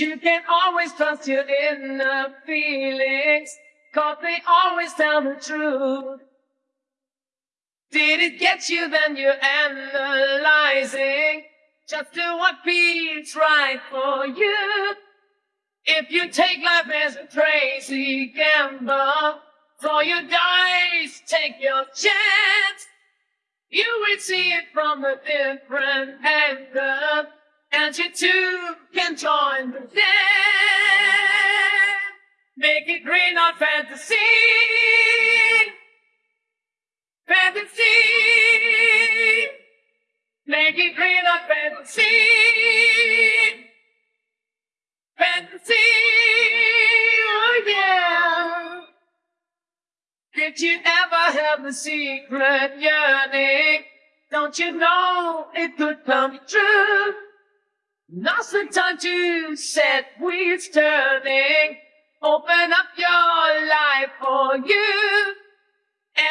You can always trust your inner feelings, cause they always tell the truth. Did it get you? Then you're analyzing. Just do what feels right for you. If you take life as a crazy gamble, throw your dice, take your chance. You will see it from a different angle, you too can join the dance. Make it real, not fantasy. Fantasy. Make it real, not fantasy. Fantasy. Oh yeah. Did you ever have a secret yearning? Don't you know it could come true? Now's the time to set wheels turning. Open up your life for you.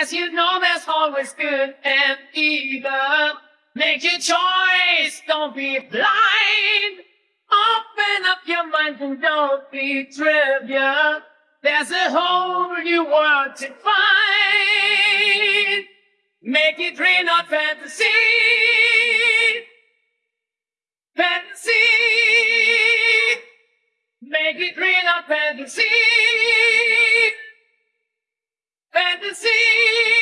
As you know, there's always good and evil. Make your choice, don't be blind. Open up your mind and don't be trivial. There's a whole new world to find. Make it real, not fantasy. Fantasy. Make it real, not fantasy. Fantasy.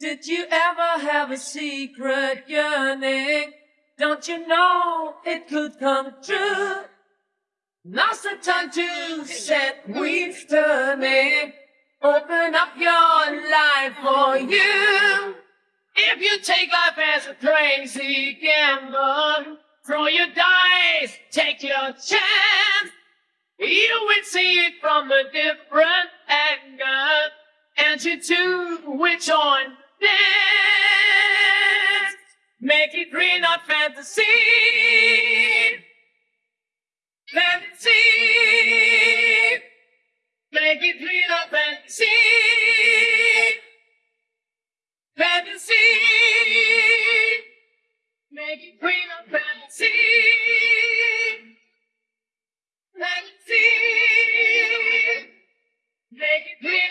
Did you ever have a secret yearning? Don't you know it could come true? Now's the time to set wheels turning. Open up your life for you. If you take life as a crazy gamble, throw your dice, take your chance. You will see it from a different angle, and you too will join dance. Make it real, not fantasy. Fantasy. Make it real, not fantasy. Fantasy. Make it real, not fantasy. Fantasy. Make it real.